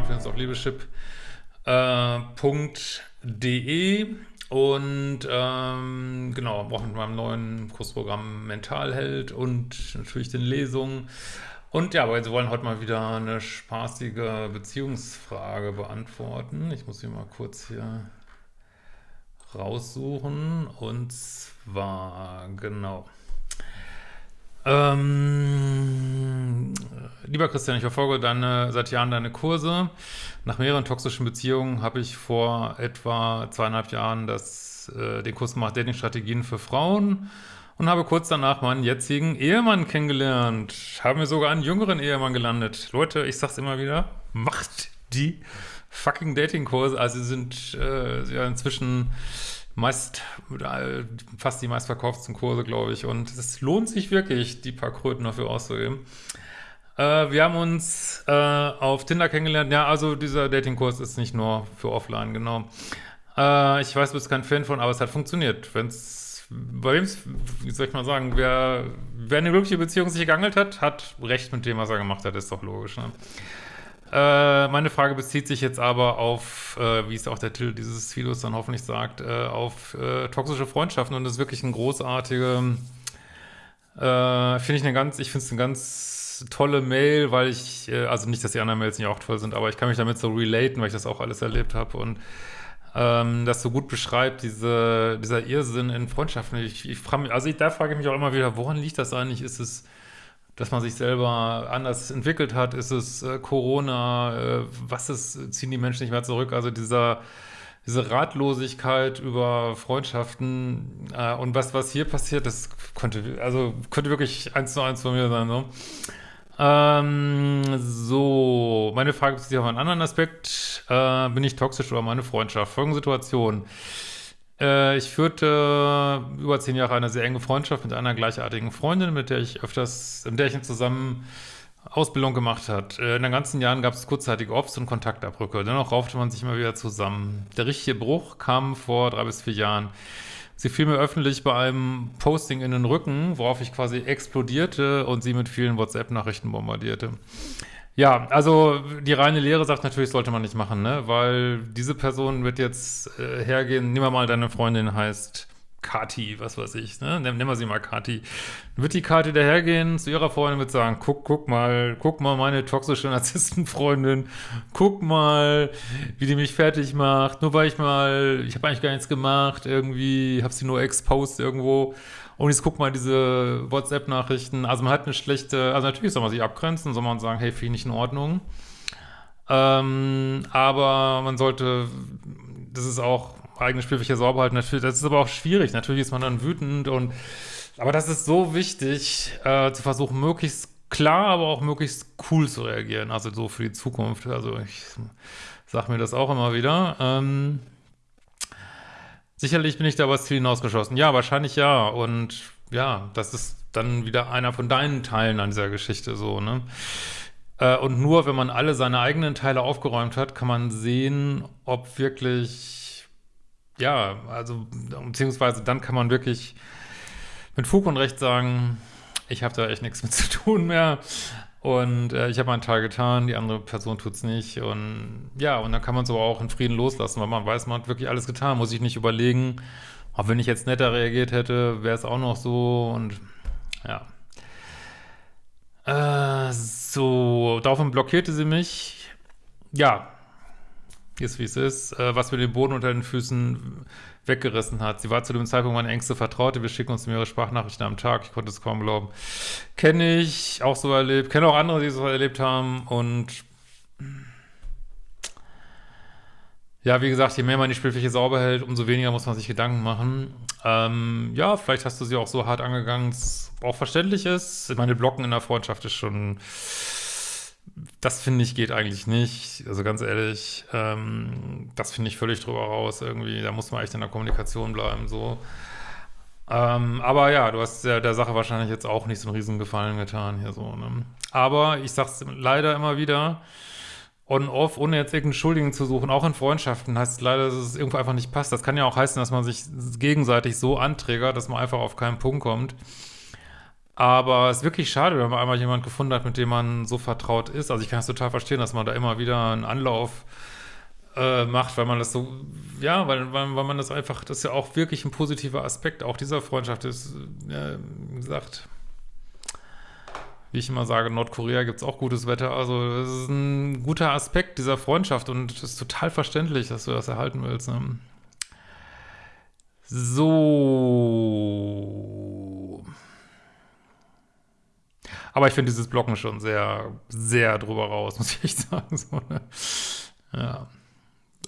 Programm findest du auf liebeschip.de äh, und ähm, genau, auch mit meinem neuen Kursprogramm Mentalheld und natürlich den Lesungen. Und ja, aber wir wollen heute mal wieder eine spaßige Beziehungsfrage beantworten. Ich muss sie mal kurz hier raussuchen. Und zwar, genau. Ähm, lieber Christian, ich verfolge deine, seit Jahren deine Kurse. Nach mehreren toxischen Beziehungen habe ich vor etwa zweieinhalb Jahren das, äh, den Kurs gemacht, Dating-Strategien für Frauen und habe kurz danach meinen jetzigen Ehemann kennengelernt. Habe mir sogar einen jüngeren Ehemann gelandet. Leute, ich sag's immer wieder, macht die fucking Dating-Kurse. Also sie sind äh, ja inzwischen meist, fast die meistverkauften Kurse, glaube ich. Und es lohnt sich wirklich, die paar Kröten dafür auszugeben. Äh, wir haben uns äh, auf Tinder kennengelernt. Ja, also dieser Datingkurs ist nicht nur für offline, genau. Äh, ich weiß, du bist kein Fan von, aber es hat funktioniert. Wenn es, bei wem wie soll ich mal sagen, wer, wer eine glückliche Beziehung sich gegangelt hat, hat recht mit dem, was er gemacht hat, ist doch logisch, ne? Äh, meine Frage bezieht sich jetzt aber auf, äh, wie es auch der Titel dieses Videos dann hoffentlich sagt, äh, auf toxische Freundschaften und das ist wirklich ein großartige, finde ich eine ganz, ich finde es eine ganz tolle Mail, weil ich, äh, also nicht, dass die anderen Mails nicht auch toll sind, aber ich kann mich damit so relaten, weil ich das auch alles erlebt habe und ähm, das so gut beschreibt, diese, dieser Irrsinn in Freundschaften. Ich, ich frage mich, also ich, da frage ich mich auch immer wieder, woran liegt das eigentlich? Ist es dass man sich selber anders entwickelt hat? Ist es äh, Corona? Äh, was ist, ziehen die Menschen nicht mehr zurück? Also dieser, diese Ratlosigkeit über Freundschaften äh, und was, was hier passiert, das könnte, also könnte wirklich eins zu eins von mir sein, so. Ähm, so, meine Frage bezieht sich auf einen anderen Aspekt. Äh, bin ich toxisch oder meine Freundschaft? Folgende Situation. Äh, ich führte über zehn Jahre eine sehr enge Freundschaft mit einer gleichartigen Freundin, mit der ich öfters, in der ich zusammen Ausbildung gemacht hat. Äh, in den ganzen Jahren gab es kurzzeitige Ops und Kontaktabbrücke. Dennoch raufte man sich immer wieder zusammen. Der richtige Bruch kam vor drei bis vier Jahren. Sie fiel mir öffentlich bei einem Posting in den Rücken, worauf ich quasi explodierte und sie mit vielen WhatsApp-Nachrichten bombardierte. Ja, also die reine Lehre sagt natürlich, sollte man nicht machen, ne? Weil diese Person wird jetzt äh, hergehen, wir mal, deine Freundin heißt Kati, was weiß ich, ne? Nehmen wir sie mal Kati. Dann wird die Kati dahergehen zu ihrer Freundin und sagen, guck, guck mal, guck mal meine toxische Narzisstenfreundin, guck mal, wie die mich fertig macht, nur weil ich mal, ich habe eigentlich gar nichts gemacht, irgendwie, habe sie nur exposed irgendwo und jetzt guck mal diese WhatsApp-Nachrichten. Also man hat eine schlechte, also natürlich soll man sich abgrenzen, soll man sagen, hey, finde ich nicht in Ordnung. Ähm, aber man sollte, das ist auch eigene Spielfläche sauber halten. Natürlich, das ist aber auch schwierig. Natürlich ist man dann wütend und, aber das ist so wichtig, äh, zu versuchen, möglichst klar, aber auch möglichst cool zu reagieren. Also so für die Zukunft. Also ich sag mir das auch immer wieder. Ähm, Sicherlich bin ich da was Ziel hinausgeschossen. Ja, wahrscheinlich ja. Und ja, das ist dann wieder einer von deinen Teilen an dieser Geschichte so, ne? Äh, und nur wenn man alle seine eigenen Teile aufgeräumt hat, kann man sehen, ob wirklich, ja, also, beziehungsweise dann kann man wirklich mit Fug und Recht sagen, ich habe da echt nichts mit zu tun mehr. Und äh, ich habe meinen Teil getan, die andere Person tut's nicht. Und ja, und dann kann man es aber auch in Frieden loslassen, weil man weiß, man hat wirklich alles getan. Muss ich nicht überlegen, auch wenn ich jetzt netter reagiert hätte, wäre es auch noch so. Und ja. Äh, so, daraufhin blockierte sie mich. Ja, ist wie es ist. Äh, was mir den Boden unter den Füßen weggerissen hat. Sie war zu dem Zeitpunkt meine engste Vertraute. Wir schicken uns mehrere Sprachnachrichten am Tag. Ich konnte es kaum glauben. Kenne ich, auch so erlebt. Kenne auch andere, die so erlebt haben. Und ja, wie gesagt, je mehr man die Spielfläche sauber hält, umso weniger muss man sich Gedanken machen. Ähm, ja, vielleicht hast du sie auch so hart angegangen, dass es auch verständlich ist. Meine Blocken in der Freundschaft ist schon das finde ich geht eigentlich nicht. Also ganz ehrlich, ähm, das finde ich völlig drüber raus irgendwie. Da muss man echt in der Kommunikation bleiben, so. Ähm, aber ja, du hast der, der Sache wahrscheinlich jetzt auch nicht so einen riesen Gefallen getan hier so, ne? Aber ich sag's leider immer wieder, on-off, ohne jetzt irgendeinen Schuldigen zu suchen, auch in Freundschaften, heißt leider, dass es irgendwo einfach nicht passt. Das kann ja auch heißen, dass man sich gegenseitig so anträgert, dass man einfach auf keinen Punkt kommt. Aber es ist wirklich schade, wenn man einmal jemanden gefunden hat, mit dem man so vertraut ist. Also ich kann es total verstehen, dass man da immer wieder einen Anlauf äh, macht, weil man das so, ja, weil, weil, weil man das einfach, das ist ja auch wirklich ein positiver Aspekt auch dieser Freundschaft ist, ja, wie gesagt, wie ich immer sage, in Nordkorea gibt es auch gutes Wetter. Also das ist ein guter Aspekt dieser Freundschaft und es ist total verständlich, dass du das erhalten willst. Ne? So. Aber ich finde dieses Blocken schon sehr, sehr drüber raus, muss ich echt sagen. So, ne? Ja.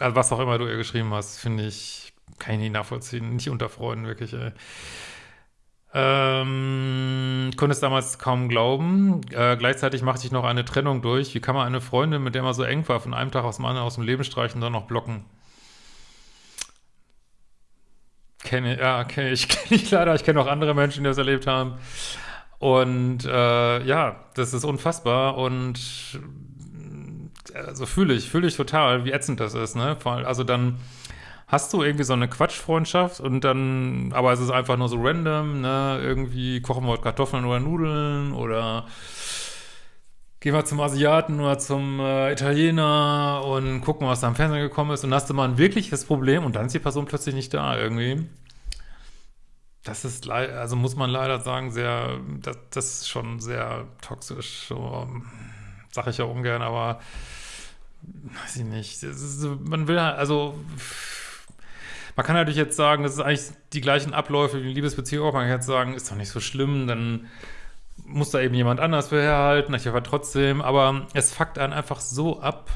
Also was auch immer du ihr geschrieben hast, finde ich, kann ich nicht nachvollziehen. Nicht unter Freunden, wirklich, ey. Ähm, konnte es damals kaum glauben. Äh, gleichzeitig machte ich noch eine Trennung durch. Wie kann man eine Freundin, mit der man so eng war, von einem Tag aus dem anderen aus dem Leben streichen und dann noch blocken? Kenne, ja, kenne ich, kenne ich leider. Ich kenne auch andere Menschen, die das erlebt haben. Und äh, ja, das ist unfassbar und also fühle ich, fühle ich total, wie ätzend das ist, ne? Also dann hast du irgendwie so eine Quatschfreundschaft und dann, aber es ist einfach nur so random, ne? Irgendwie kochen wir Kartoffeln oder Nudeln oder gehen wir zum Asiaten oder zum äh, Italiener und gucken, was da am Fernsehen gekommen ist und dann hast du mal ein wirkliches Problem und dann ist die Person plötzlich nicht da irgendwie. Das ist also muss man leider sagen, sehr, das, das ist schon sehr toxisch. So, sag ich ja ungern, aber weiß ich nicht. Ist, man will halt, also man kann natürlich jetzt sagen, das ist eigentlich die gleichen Abläufe wie Liebesbeziehung auch. Man kann jetzt sagen, ist doch nicht so schlimm, dann muss da eben jemand anders für herhalten, ich aber trotzdem, aber es fuckt einen einfach so ab,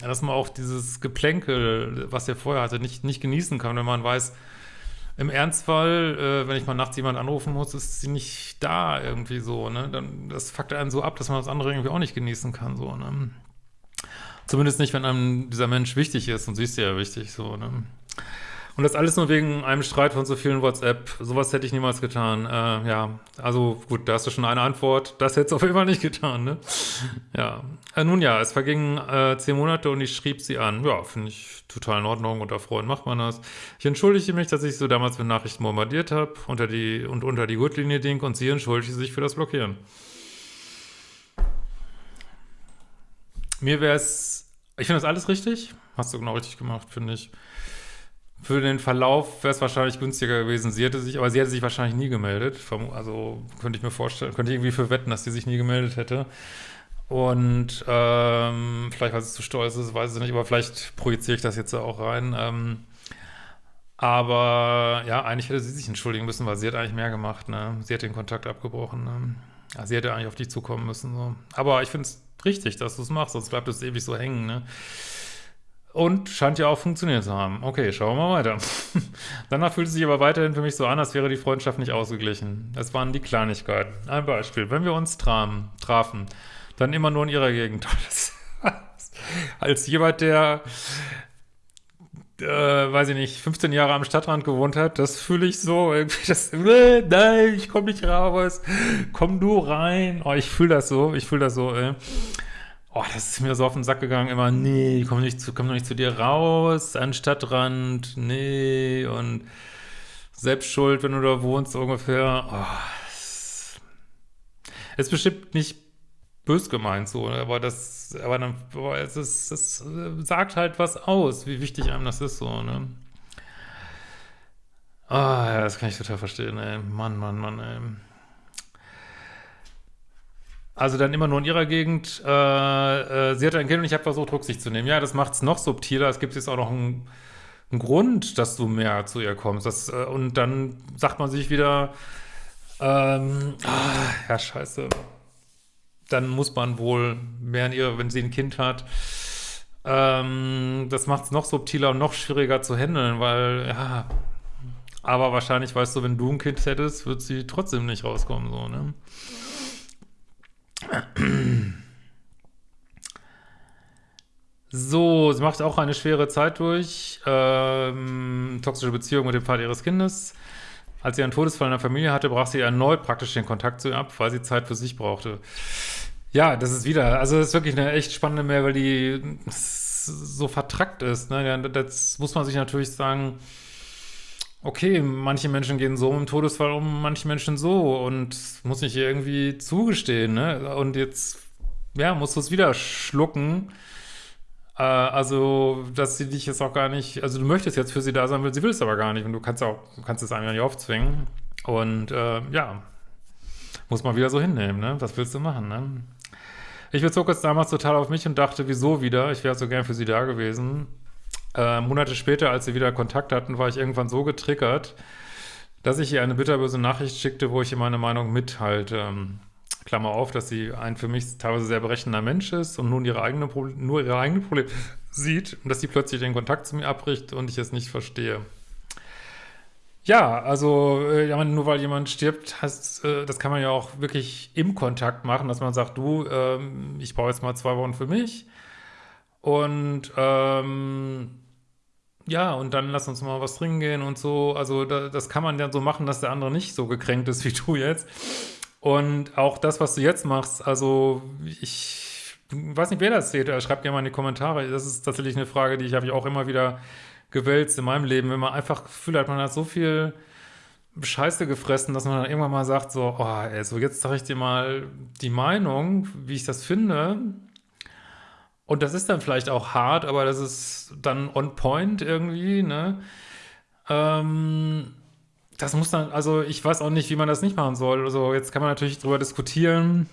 dass man auch dieses Geplänkel, was er vorher hatte, nicht, nicht genießen kann, wenn man weiß, im Ernstfall, äh, wenn ich mal nachts jemand anrufen muss, ist sie nicht da irgendwie so, ne? Dann, das fuckt einen so ab, dass man das andere irgendwie auch nicht genießen kann, so, ne? Zumindest nicht, wenn einem dieser Mensch wichtig ist und sie ist ja wichtig, so, ne? Und das alles nur wegen einem Streit von so vielen WhatsApp. Sowas hätte ich niemals getan. Äh, ja, also gut, da hast du schon eine Antwort. Das hätte es auf jeden Fall nicht getan, ne? Ja. Äh, nun ja, es vergingen äh, zehn Monate und ich schrieb sie an. Ja, finde ich total in Ordnung. Unter Freunden macht man das. Ich entschuldige mich, dass ich so damals mit Nachrichten bombardiert habe unter die, und unter die Gurtlinie ding und sie entschuldigte sich für das Blockieren. Mir wäre es, ich finde das alles richtig. Hast du genau richtig gemacht, finde ich. Für den Verlauf wäre es wahrscheinlich günstiger gewesen. Sie hätte sich, aber sie hätte sich wahrscheinlich nie gemeldet. Also könnte ich mir vorstellen, könnte ich irgendwie für wetten, dass sie sich nie gemeldet hätte. Und ähm, vielleicht, weil sie zu stolz ist, weiß ich nicht, aber vielleicht projiziere ich das jetzt auch rein. Ähm, aber ja, eigentlich hätte sie sich entschuldigen müssen, weil sie hat eigentlich mehr gemacht. Ne? Sie hat den Kontakt abgebrochen. Ne? Ja, sie hätte eigentlich auf dich zukommen müssen. So. Aber ich finde es richtig, dass du es machst, sonst bleibt es ewig so hängen. Ne? Und scheint ja auch funktioniert zu haben. Okay, schauen wir mal weiter. Danach fühlt es sich aber weiterhin für mich so an, als wäre die Freundschaft nicht ausgeglichen. Es waren die Kleinigkeiten. Ein Beispiel. Wenn wir uns trafen, trafen dann immer nur in ihrer Gegend. als jemand, der, äh, weiß ich nicht, 15 Jahre am Stadtrand gewohnt hat, das fühle ich so, irgendwie das, äh, nein, ich komme nicht raus, komm du rein. Oh, ich fühle das so, ich fühle das so, ey. Oh, das ist mir so auf den Sack gegangen, immer, nee, komm nicht zu, komm nicht zu dir raus, an Stadtrand, nee, und selbst schuld, wenn du da wohnst, ungefähr. Oh, es ist bestimmt nicht bös gemeint so, aber das, aber dann, boah, es ist, es sagt halt was aus, wie wichtig einem das ist, so, ne. Ah, ja, das kann ich total verstehen, ey. Mann, Mann, Mann, ey. Also dann immer nur in ihrer Gegend. Äh, äh, sie hatte ein Kind und ich habe versucht, Rücksicht zu nehmen. Ja, das macht es noch subtiler. Es gibt jetzt auch noch einen, einen, Grund, dass du mehr zu ihr kommst. Das, äh, und dann sagt man sich wieder, ähm, ah, ja, scheiße. Dann muss man wohl mehr in ihr, wenn sie ein Kind hat. Ähm, das macht es noch subtiler und noch schwieriger zu handeln, weil, ja, aber wahrscheinlich weißt du, wenn du ein Kind hättest, wird sie trotzdem nicht rauskommen, so, ne? So, sie macht auch eine schwere Zeit durch. Ähm, toxische Beziehung mit dem Vater ihres Kindes. Als sie einen Todesfall in der Familie hatte, brach sie erneut praktisch den Kontakt zu ihr ab, weil sie Zeit für sich brauchte. Ja, das ist wieder, also das ist wirklich eine echt spannende Mail, weil die so vertrackt ist. Ne? Das muss man sich natürlich sagen, okay, manche Menschen gehen so im Todesfall um, manche Menschen so und muss ich irgendwie zugestehen, ne? Und jetzt, ja, musst du es wieder schlucken. Äh, also, dass sie dich jetzt auch gar nicht, also du möchtest jetzt für sie da sein, sie will es aber gar nicht und du kannst auch, kannst es einem ja nicht aufzwingen. Und äh, ja, muss man wieder so hinnehmen, ne? Was willst du machen, ne? Ich bezog es damals total auf mich und dachte, wieso wieder? Ich wäre so gern für sie da gewesen. Äh, Monate später, als sie wieder Kontakt hatten, war ich irgendwann so getriggert, dass ich ihr eine bitterböse Nachricht schickte, wo ich ihr meine Meinung mithalte. Klammer auf, dass sie ein für mich teilweise sehr berechnender Mensch ist und nun ihre eigene nur ihre eigenen Probleme sieht und dass sie plötzlich den Kontakt zu mir abbricht und ich es nicht verstehe. Ja, also äh, ja, nur weil jemand stirbt, heißt, äh, das kann man ja auch wirklich im Kontakt machen, dass man sagt, du, ähm, ich brauche jetzt mal zwei Wochen für mich und ähm, ja, und dann lass uns mal was trinken gehen und so. Also da, das kann man ja so machen, dass der andere nicht so gekränkt ist wie du jetzt. Und auch das, was du jetzt machst, also ich weiß nicht, wer das sieht, schreibt gerne mal in die Kommentare. Das ist tatsächlich eine Frage, die ich habe ich auch immer wieder gewälzt in meinem Leben, wenn man einfach Gefühl hat, man hat so viel Scheiße gefressen, dass man dann irgendwann mal sagt, so, oh, ey, so jetzt sage ich dir mal die Meinung, wie ich das finde. Und das ist dann vielleicht auch hart, aber das ist dann on point irgendwie, ne? Ähm, das muss dann, also ich weiß auch nicht, wie man das nicht machen soll. Also jetzt kann man natürlich drüber diskutieren,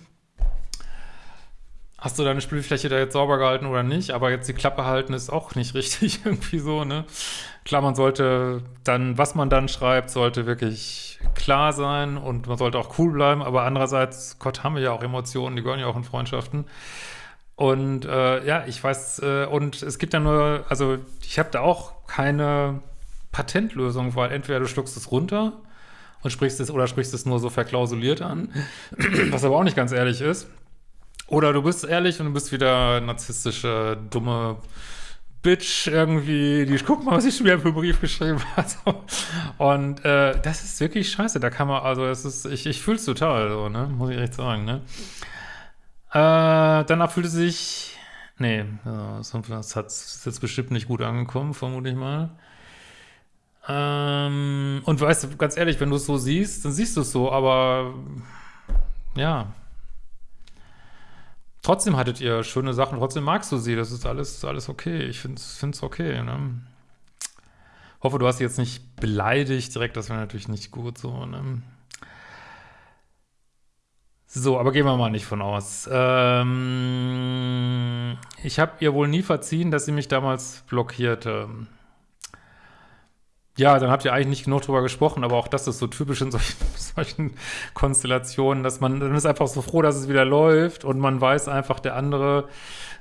hast du deine Spielfläche da jetzt sauber gehalten oder nicht, aber jetzt die Klappe halten ist auch nicht richtig irgendwie so, ne? Klar, man sollte dann, was man dann schreibt, sollte wirklich klar sein und man sollte auch cool bleiben, aber andererseits, Gott, haben wir ja auch Emotionen, die gehören ja auch in Freundschaften. Und äh, ja, ich weiß, äh, und es gibt ja nur, also ich habe da auch keine Patentlösung, weil entweder du schluckst es runter und sprichst es oder sprichst es nur so verklausuliert an, was aber auch nicht ganz ehrlich ist. Oder du bist ehrlich und du bist wieder narzisstische, dumme Bitch irgendwie, die guck mal, was ich schon wieder für einen Brief geschrieben habe. Und äh, das ist wirklich scheiße. Da kann man, also es ist, ich, ich fühle es total so, ne? Muss ich echt sagen, ne? Äh, danach fühlte sich, nee, das hat ist jetzt bestimmt nicht gut angekommen, vermute ich mal. Ähm, und weißt du, ganz ehrlich, wenn du es so siehst, dann siehst du es so, aber ja, Trotzdem hattet ihr schöne Sachen, trotzdem magst du sie, das ist alles, alles okay. Ich finde es okay, ne? Hoffe, du hast sie jetzt nicht beleidigt direkt, das wäre natürlich nicht gut so, ne? So, aber gehen wir mal nicht von aus. Ähm, ich habe ihr wohl nie verziehen, dass sie mich damals blockierte. Ja, dann habt ihr eigentlich nicht genug drüber gesprochen, aber auch das ist so typisch in solchen, solchen Konstellationen, dass man, dann ist einfach so froh, dass es wieder läuft und man weiß einfach, der andere,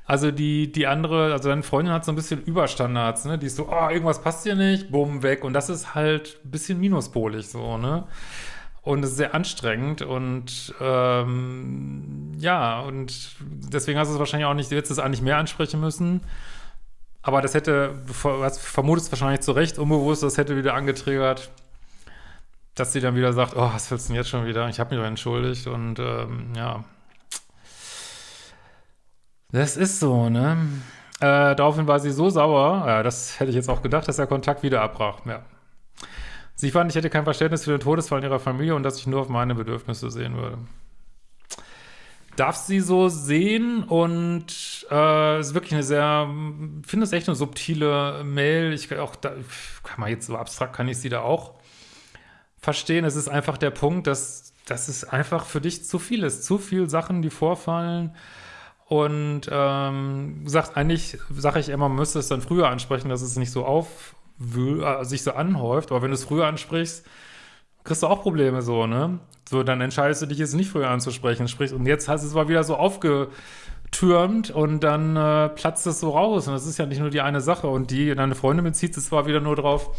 also die, die andere, also deine Freundin hat so ein bisschen Überstandards, ne, die ist so, oh, irgendwas passt hier nicht, bumm, weg und das ist halt ein bisschen minuspolig so, ne. Und es ist sehr anstrengend und ähm, ja, und deswegen hast du es wahrscheinlich auch nicht, du hättest es eigentlich mehr ansprechen müssen. Aber das hätte, was vermutest wahrscheinlich zu Recht, unbewusst, das hätte wieder angetriggert, dass sie dann wieder sagt, oh, was willst du denn jetzt schon wieder? Ich habe mich doch entschuldigt und ähm, ja. Das ist so, ne? Äh, daraufhin war sie so sauer, ja, das hätte ich jetzt auch gedacht, dass der Kontakt wieder abbrach, ja. Sie fand, ich hätte kein Verständnis für den Todesfall in ihrer Familie und dass ich nur auf meine Bedürfnisse sehen würde darf sie so sehen und äh, ist wirklich eine sehr, finde es echt eine subtile Mail. Ich auch da, kann man jetzt so abstrakt kann ich sie da auch verstehen. Es ist einfach der Punkt, dass das ist einfach für dich zu viel ist, zu viel Sachen, die vorfallen. Und ähm, sagt eigentlich, sage ich immer, müsste es dann früher ansprechen, dass es nicht so auf sich so anhäuft. Aber wenn du es früher ansprichst, kriegst du auch Probleme so, ne? So, dann entscheidest du dich jetzt nicht früher anzusprechen. Sprich, und jetzt hast du es mal wieder so aufgetürmt und dann äh, platzt es so raus. Und das ist ja nicht nur die eine Sache. Und die, deine Freundin bezieht es zwar wieder nur drauf,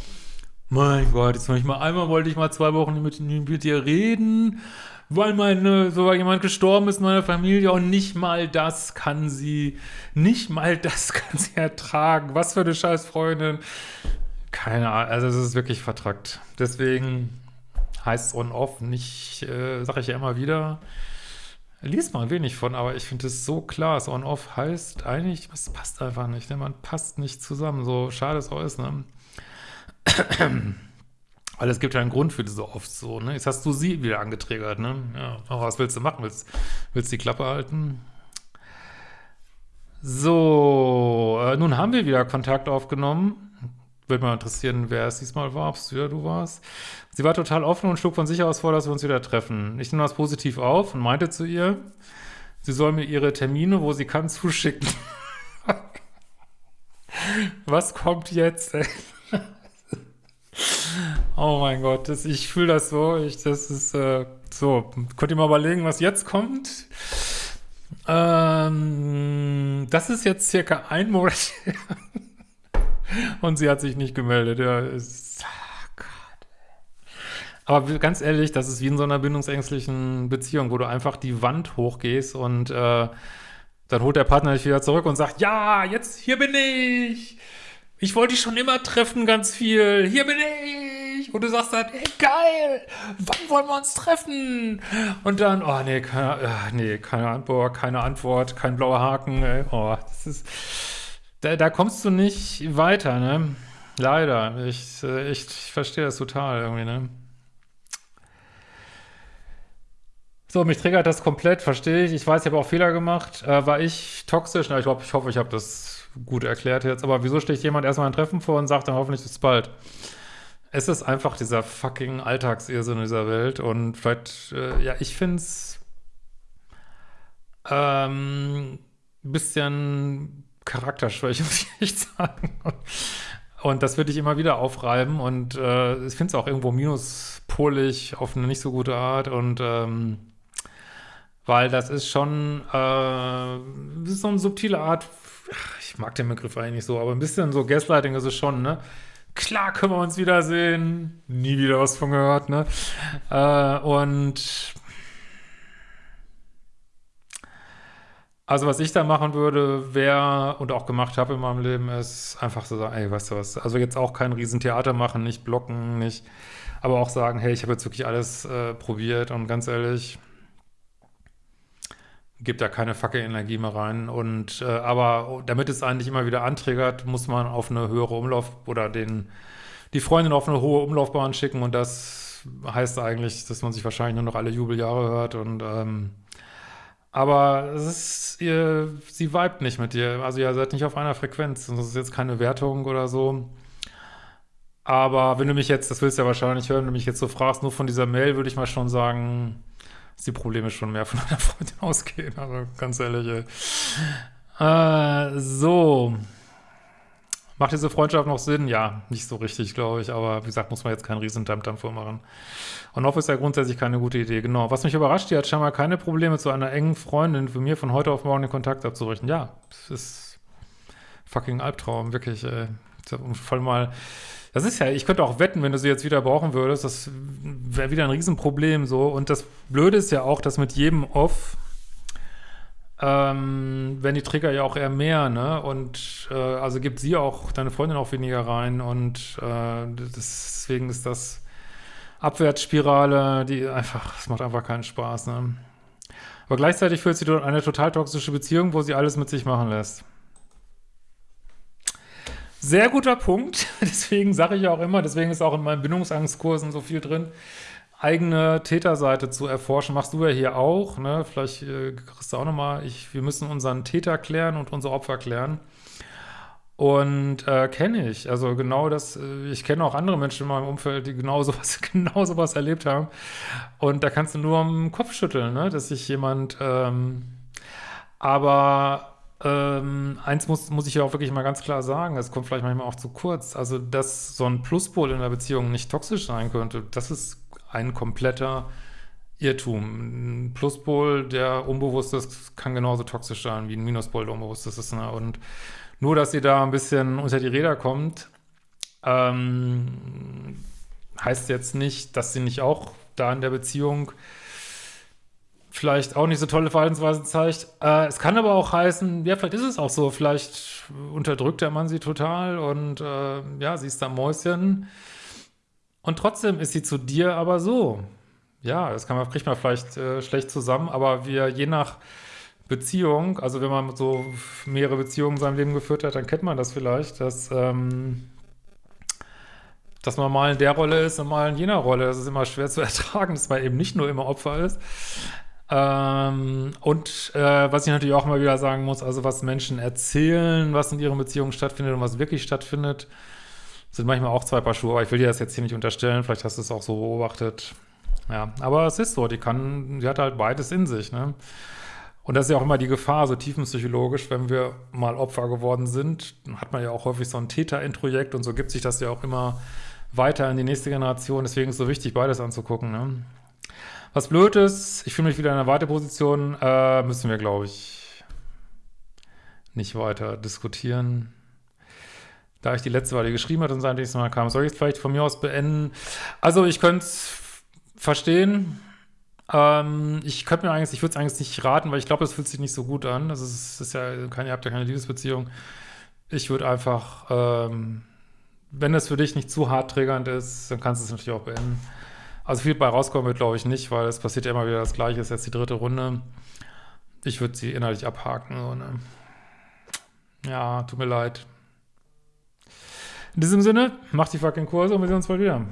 mein Gott, jetzt noch nicht mal einmal wollte ich mal zwei Wochen mit, mit dir reden, weil meine, so jemand gestorben ist in meiner Familie und nicht mal das kann sie, nicht mal das kann sie ertragen. Was für eine scheiß Freundin. Keine Ahnung, also es ist wirklich vertrackt. Deswegen heißt On-Off nicht, äh, sage ich ja immer wieder, liest mal wenig von, aber ich finde es so klar, das On-Off heißt eigentlich, es passt einfach nicht, ne? man passt nicht zusammen, so schade es auch ist, ne? Weil es gibt ja einen Grund für diese oft so, ne? Jetzt hast du sie wieder angetriggert, ne? Ja, aber was willst du machen? Willst, willst die Klappe halten? So, äh, nun haben wir wieder Kontakt aufgenommen. Würde mal interessieren, wer es diesmal war, ob es wieder du warst. Sie war total offen und schlug von sich aus vor, dass wir uns wieder treffen. Ich nehme das positiv auf und meinte zu ihr, sie soll mir ihre Termine, wo sie kann, zuschicken. Was kommt jetzt? oh mein Gott, das, ich fühle das so. Ich, das ist äh, so. Könnt ihr mal überlegen, was jetzt kommt? Ähm, das ist jetzt circa ein Monat. Und sie hat sich nicht gemeldet. Ja, ist, oh Gott. Aber ganz ehrlich, das ist wie in so einer bindungsängstlichen Beziehung, wo du einfach die Wand hochgehst und äh, dann holt der Partner dich wieder zurück und sagt, ja, jetzt, hier bin ich. Ich wollte dich schon immer treffen, ganz viel. Hier bin ich. Und du sagst dann, hey, geil, wann wollen wir uns treffen? Und dann, oh nee, keine, äh, nee, keine Antwort, keine Antwort, kein blauer Haken. Ey. Oh, das ist da, da kommst du nicht weiter, ne? Leider. Ich, äh, ich, ich verstehe das total irgendwie, ne? So, mich triggert das komplett, verstehe ich. Ich weiß, ich habe auch Fehler gemacht. Äh, war ich toxisch? Na, ich, glaub, ich hoffe, ich habe das gut erklärt jetzt. Aber wieso steht jemand erstmal ein Treffen vor und sagt dann hoffentlich bis bald? Es ist einfach dieser fucking Alltagsirrsinn in dieser Welt. Und vielleicht, äh, ja, ich finde es ähm, ein bisschen Charakterschwäche, muss ich echt sagen. Und das würde ich immer wieder aufreiben und äh, ich finde es auch irgendwo minuspolig auf eine nicht so gute Art und ähm, weil das ist schon äh, so eine subtile Art, ich mag den Begriff eigentlich so, aber ein bisschen so Gaslighting ist es schon, ne? Klar können wir uns wiedersehen, nie wieder was von gehört, ne? Äh, und Also was ich da machen würde, wäre und auch gemacht habe in meinem Leben, ist einfach so sagen, ey, weißt du was, also jetzt auch kein Riesentheater machen, nicht blocken, nicht, aber auch sagen, hey, ich habe jetzt wirklich alles äh, probiert und ganz ehrlich, gibt da keine facke Energie mehr rein und äh, aber damit es eigentlich immer wieder anträgert, muss man auf eine höhere Umlauf oder den die Freundin auf eine hohe Umlaufbahn schicken und das heißt eigentlich, dass man sich wahrscheinlich nur noch alle Jubeljahre hört und ähm, aber es ist, ihr, sie vibet nicht mit dir. Also ihr seid nicht auf einer Frequenz. Das ist jetzt keine Wertung oder so. Aber wenn du mich jetzt, das willst du ja wahrscheinlich hören, wenn du mich jetzt so fragst, nur von dieser Mail, würde ich mal schon sagen, dass die Probleme schon mehr von deiner Freundin ausgehen. Also ganz ehrlich. Äh, so. Macht diese Freundschaft noch Sinn? Ja, nicht so richtig, glaube ich. Aber wie gesagt, muss man jetzt keinen riesen Dampf vormachen. Und off ist ja grundsätzlich keine gute Idee. Genau. Was mich überrascht, die hat scheinbar keine Probleme, zu einer engen Freundin für mir von heute auf morgen den Kontakt abzurichten. Ja, das ist fucking Albtraum, wirklich. Ey. Voll mal. Das ist ja, ich könnte auch wetten, wenn du sie jetzt wieder brauchen würdest, das wäre wieder ein Riesenproblem so. Und das Blöde ist ja auch, dass mit jedem Off ähm, werden die Trigger ja auch eher mehr, ne? Und äh, also gibt sie auch, deine Freundin auch weniger rein und äh, deswegen ist das Abwärtsspirale, die einfach, es macht einfach keinen Spaß, ne? Aber gleichzeitig führt sie dort eine total toxische Beziehung, wo sie alles mit sich machen lässt. Sehr guter Punkt, deswegen sage ich auch immer, deswegen ist auch in meinen Bindungsangstkursen so viel drin, eigene Täterseite zu erforschen. Machst du ja hier auch, ne? Vielleicht äh, kriegst du auch nochmal, wir müssen unseren Täter klären und unser Opfer klären. Und äh, kenne ich, also genau das, äh, ich kenne auch andere Menschen in meinem Umfeld, die genau sowas, genau sowas erlebt haben. Und da kannst du nur am Kopf schütteln, ne? dass sich jemand, ähm, aber ähm, eins muss, muss ich ja auch wirklich mal ganz klar sagen, es kommt vielleicht manchmal auch zu kurz, also dass so ein Pluspol in der Beziehung nicht toxisch sein könnte, das ist ein kompletter Irrtum. Ein Pluspol, der unbewusst ist, kann genauso toxisch sein wie ein Minuspol, der unbewusst ist. Ne? Und nur, dass sie da ein bisschen unter die Räder kommt, ähm, heißt jetzt nicht, dass sie nicht auch da in der Beziehung vielleicht auch nicht so tolle Verhaltensweisen zeigt. Äh, es kann aber auch heißen, ja, vielleicht ist es auch so, vielleicht unterdrückt der Mann sie total und äh, ja, sie ist da Mäuschen. Und trotzdem ist sie zu dir aber so. Ja, das kann man, kriegt man vielleicht äh, schlecht zusammen, aber wir je nach Beziehung, also wenn man so mehrere Beziehungen in seinem Leben geführt hat, dann kennt man das vielleicht, dass, ähm, dass man mal in der Rolle ist und mal in jener Rolle. Das ist immer schwer zu ertragen, dass man eben nicht nur immer Opfer ist. Ähm, und äh, was ich natürlich auch immer wieder sagen muss, also was Menschen erzählen, was in ihren Beziehungen stattfindet und was wirklich stattfindet, sind manchmal auch zwei Paar Schuhe. Aber ich will dir das jetzt hier nicht unterstellen, vielleicht hast du es auch so beobachtet. Ja, aber es ist so, die kann, die hat halt beides in sich, ne? Und das ist ja auch immer die Gefahr, so tiefenpsychologisch, wenn wir mal Opfer geworden sind, hat man ja auch häufig so ein Täter-Introjekt und so gibt sich das ja auch immer weiter in die nächste Generation. Deswegen ist es so wichtig, beides anzugucken. Ne? Was blöd ist, ich fühle mich wieder in einer Warteposition, äh, müssen wir, glaube ich, nicht weiter diskutieren. Da ich die letzte Weile geschrieben hatte und sein nächstes Mal kam, soll ich es vielleicht von mir aus beenden? Also ich könnte es verstehen. Ähm, ich könnte mir eigentlich, ich würde es eigentlich nicht raten, weil ich glaube, es fühlt sich nicht so gut an. Das ist, ist ja, keine, ihr habt ja keine Liebesbeziehung. Ich würde einfach, ähm, wenn es für dich nicht zu hart triggernd ist, dann kannst du es natürlich auch beenden. Also viel bei rauskommen wird, glaube ich, nicht, weil es passiert ja immer wieder das Gleiche, ist jetzt die dritte Runde. Ich würde sie innerlich abhaken. So, ne? Ja, tut mir leid. In diesem Sinne, macht die fucking Kurse und wir sehen uns bald wieder.